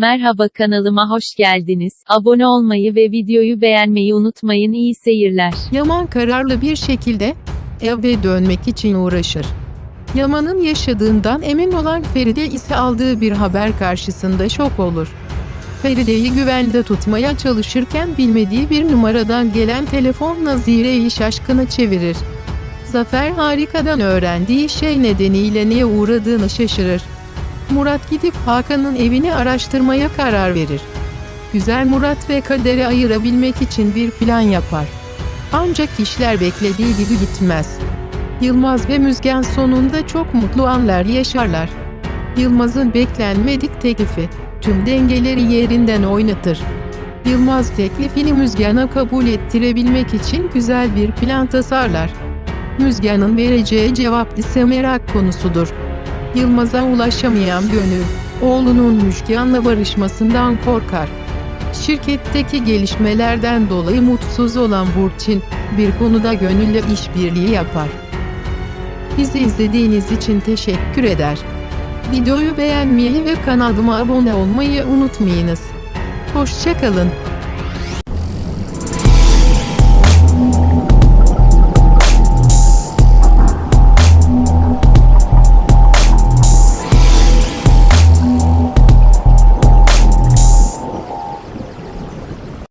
Merhaba kanalıma hoş geldiniz. Abone olmayı ve videoyu beğenmeyi unutmayın. İyi seyirler. Yaman kararlı bir şekilde eve dönmek için uğraşır. Yaman'ın yaşadığından emin olan Feride ise aldığı bir haber karşısında şok olur. Feride'yi güvende tutmaya çalışırken bilmediği bir numaradan gelen telefon Nazire'yi şaşkına çevirir. Zafer harikadan öğrendiği şey nedeniyle neye uğradığını şaşırır. Murat gidip Hakan'ın evini araştırmaya karar verir. Güzel Murat ve Kader'i ayırabilmek için bir plan yapar. Ancak işler beklediği gibi gitmez. Yılmaz ve Müzgen sonunda çok mutlu anlar yaşarlar. Yılmaz'ın beklenmedik teklifi tüm dengeleri yerinden oynatır. Yılmaz teklifini Müzgen'e kabul ettirebilmek için güzel bir plan tasarlar. Müzgen'in vereceği cevap ise merak konusudur. Yılmaz'a ulaşamayan Gönül, oğlunun Müjgan'la barışmasından korkar. Şirketteki gelişmelerden dolayı mutsuz olan Burçin, bir konuda Gönül'le işbirliği yapar. Bizi izlediğiniz için teşekkür eder. Videoyu beğenmeyi ve kanalıma abone olmayı unutmayınız. Hoşçakalın.